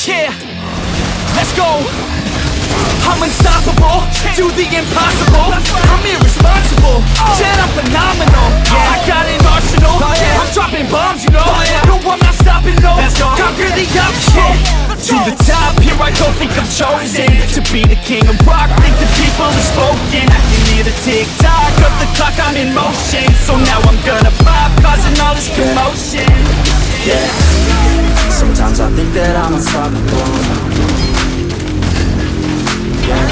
Yeah, let's go. I'm unstoppable, do the impossible. I'm irresponsible, said I'm phenomenal. Yeah, I got an arsenal, I'm dropping bombs, you know. No, I'm not stopping, no, conquer the option. To the top, here I go, think I'm chosen To be the king of rock, think the people have spoken. I can hear the tick-tock of the clock, I'm in motion. So now I'm gonna pop, causing all this commotion. Yeah. Sometimes I think that I'm unstoppable Yeah.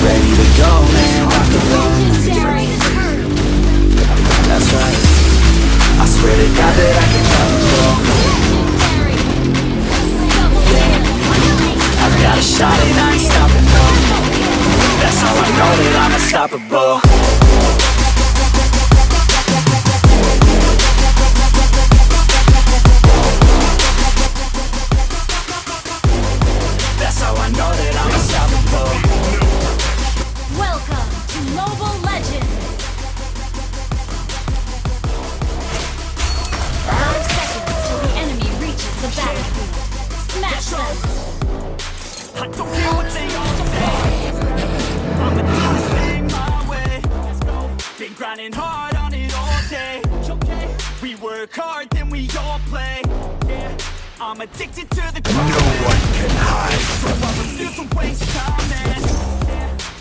Ready to go, man, rock and roll. That's right. I swear to God that I can drop the ball Yeah. I got a shot and I ain't stopping, no That's how I know that I'm unstoppable. I'm addicted to the crime. No one can hide from me. I refuse to waste time and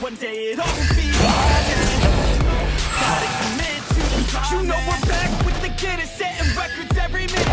one day it'll be mine. Gotta commit to the climb. You know we're back with the Guinness, setting records every minute.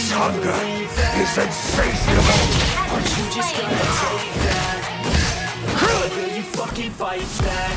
This hunger is insatiable. Aren't you just gonna take that? Will you fucking fight back?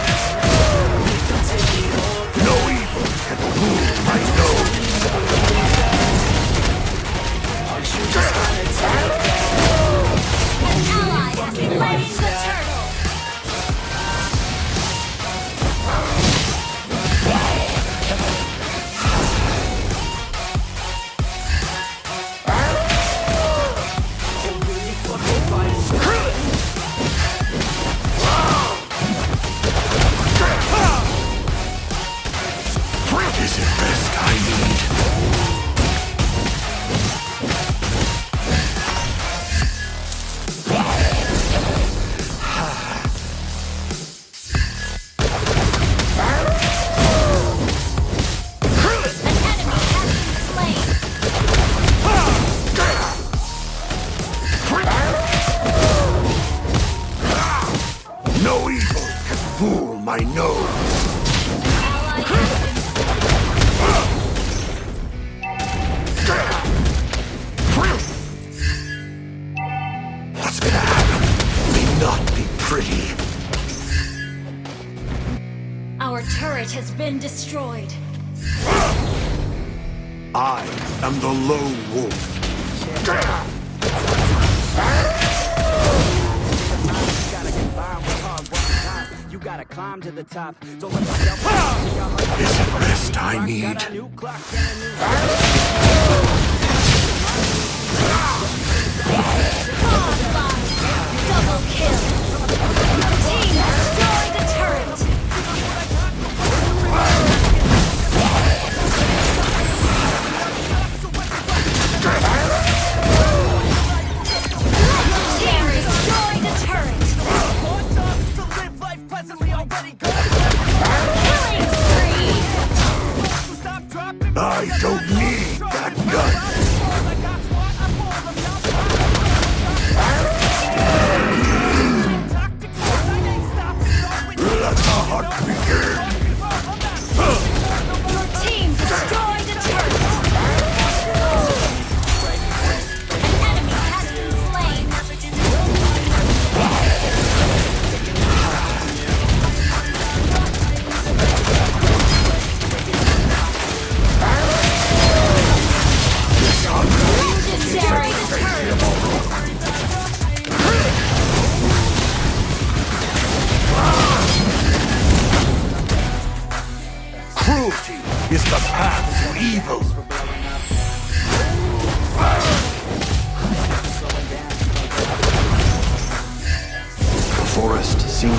my nose. Aren't you just No evil can fool my nose. Has been What's gonna happen? May not be pretty. Our turret has been destroyed. I am the lone wolf. Gotta climb to the top. Don't let yourself Is it rest I need? Got a new clock and a new Double kill. Team destroyed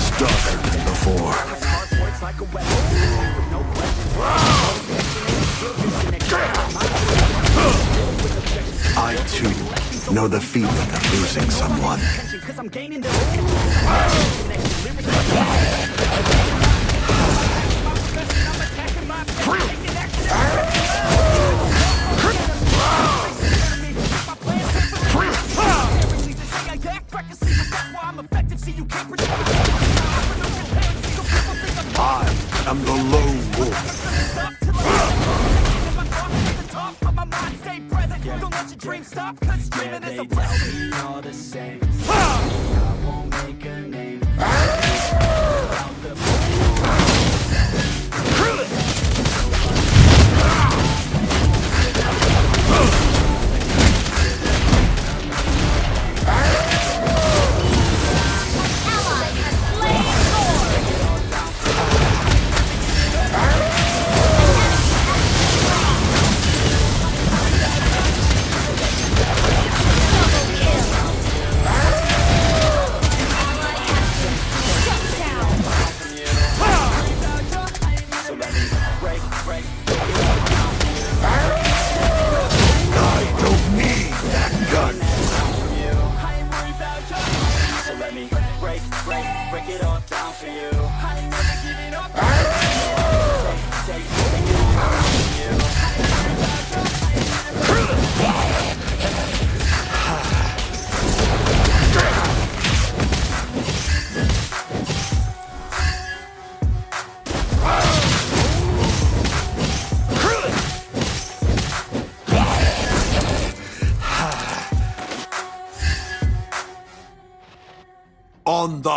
seems darker than before. I too know the feeling of losing someone. They tell me all the same.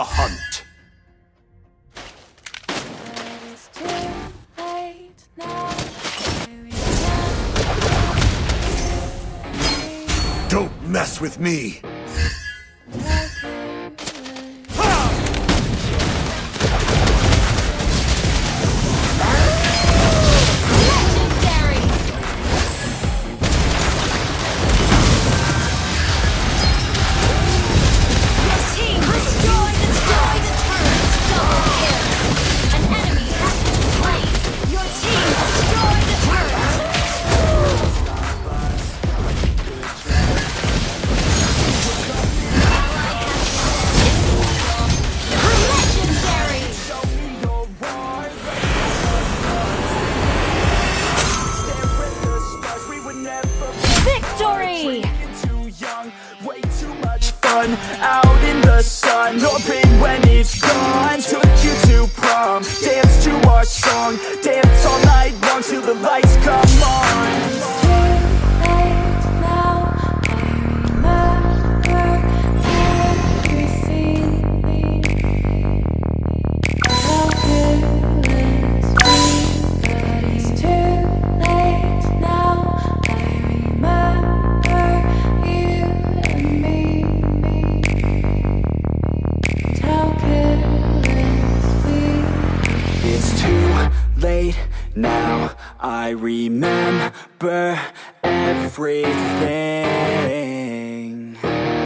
Hunt. Late now. Don't mess with me. Much fun out in the sun. No pain when it's gone. Took you to prom, dance to our song, dance all night long till the lights come on.